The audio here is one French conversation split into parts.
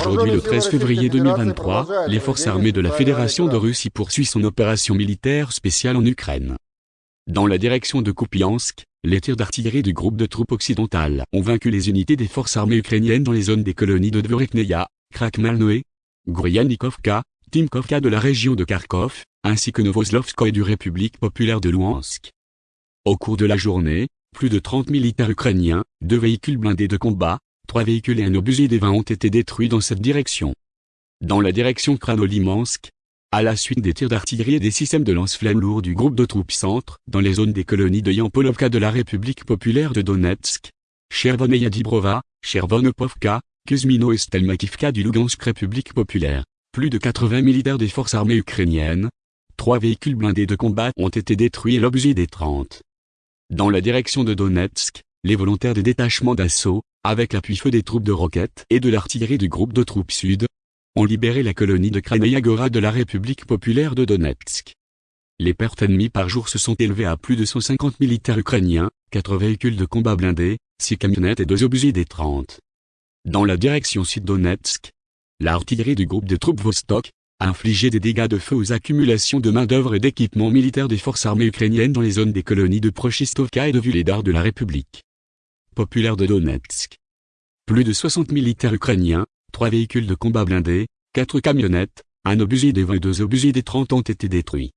Aujourd'hui le 13 février 2023, les forces armées de la Fédération de Russie poursuivent son opération militaire spéciale en Ukraine. Dans la direction de Kupiansk, les tirs d'artillerie du groupe de troupes occidentales ont vaincu les unités des forces armées ukrainiennes dans les zones des colonies de Dvorekneia, Krakmalnoe, Gryanikovka, Timkovka de la région de Kharkov, ainsi que Novoslovskoye du République populaire de Louhansk. Au cours de la journée, plus de 30 militaires ukrainiens, deux véhicules blindés de combat, trois véhicules et un obusier des 20 ont été détruits dans cette direction. Dans la direction Kranolimansk, à la suite des tirs d'artillerie et des systèmes de lance-flammes lourds du groupe de troupes centre, dans les zones des colonies de Yampolovka de la République populaire de Donetsk, Chervoneia Dibrova, Chervonopovka, Kuzmino et Stelmakivka du Lugansk République populaire, plus de 80 militaires des forces armées ukrainiennes, trois véhicules blindés de combat ont été détruits et l'objet des 30. Dans la direction de Donetsk, les volontaires des détachements d'assaut, avec l'appui-feu des troupes de roquettes et de l'artillerie du groupe de troupes sud, ont libéré la colonie de Kranaïagora de la République populaire de Donetsk. Les pertes ennemies par jour se sont élevées à plus de 150 militaires ukrainiens, 4 véhicules de combat blindés, 6 camionnettes et 2 obusiers des 30. Dans la direction sud-Donetsk, l'artillerie du groupe de troupes Vostok, a infligé des dégâts de feu aux accumulations de main-d'œuvre et d'équipements militaires des forces armées ukrainiennes dans les zones des colonies de Prochistovka et de Vuledar de la République populaire de Donetsk. Plus de 60 militaires ukrainiens, 3 véhicules de combat blindés, 4 camionnettes, un obusier des 22 obusiers des 30 ont été détruits.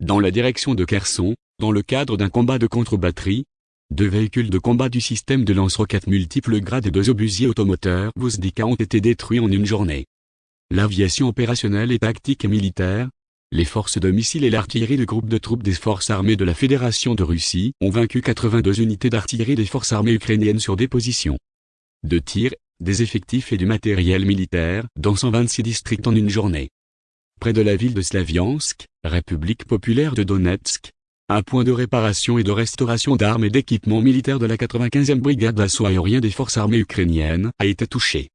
Dans la direction de Kherson, dans le cadre d'un combat de contre-batterie, deux véhicules de combat du système de lance-roquettes multiples grades et deux obusiers automoteurs Vuzdika ont été détruits en une journée l'aviation opérationnelle et tactique et militaire, les forces de missiles et l'artillerie du groupe de troupes des forces armées de la Fédération de Russie ont vaincu 82 unités d'artillerie des forces armées ukrainiennes sur des positions de tir, des effectifs et du matériel militaire dans 126 districts en une journée. Près de la ville de Slaviansk, République populaire de Donetsk, un point de réparation et de restauration d'armes et d'équipements militaires de la 95e brigade d'assaut aérien des forces armées ukrainiennes a été touché.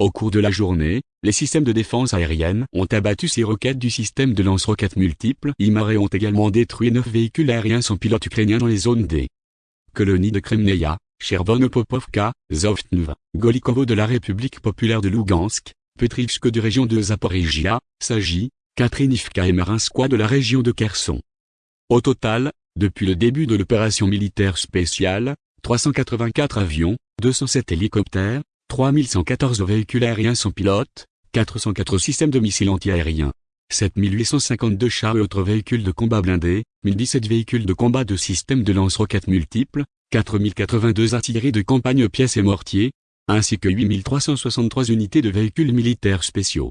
Au cours de la journée, les systèmes de défense aérienne ont abattu ces roquettes du système de lance-roquettes multiples. IMAR ont également détruit neuf véhicules aériens sans pilote ukrainiens dans les zones des colonies de Kremneia, Chervonopopovka, Zovtnv, Golikovo de la République populaire de Lugansk, Petrivsk de région de Zaporizhia, Sagi, Katrinivka et Marinskoye de la région de Kherson. Au total, depuis le début de l'opération militaire spéciale, 384 avions, 207 hélicoptères, 3114 véhicules aériens sans pilote, 404 systèmes de missiles antiaériens, 7852 chars et autres véhicules de combat blindés, 1017 véhicules de combat de systèmes de lance-roquettes multiples, 4082 artilleries de campagne pièces et mortiers, ainsi que 8363 unités de véhicules militaires spéciaux.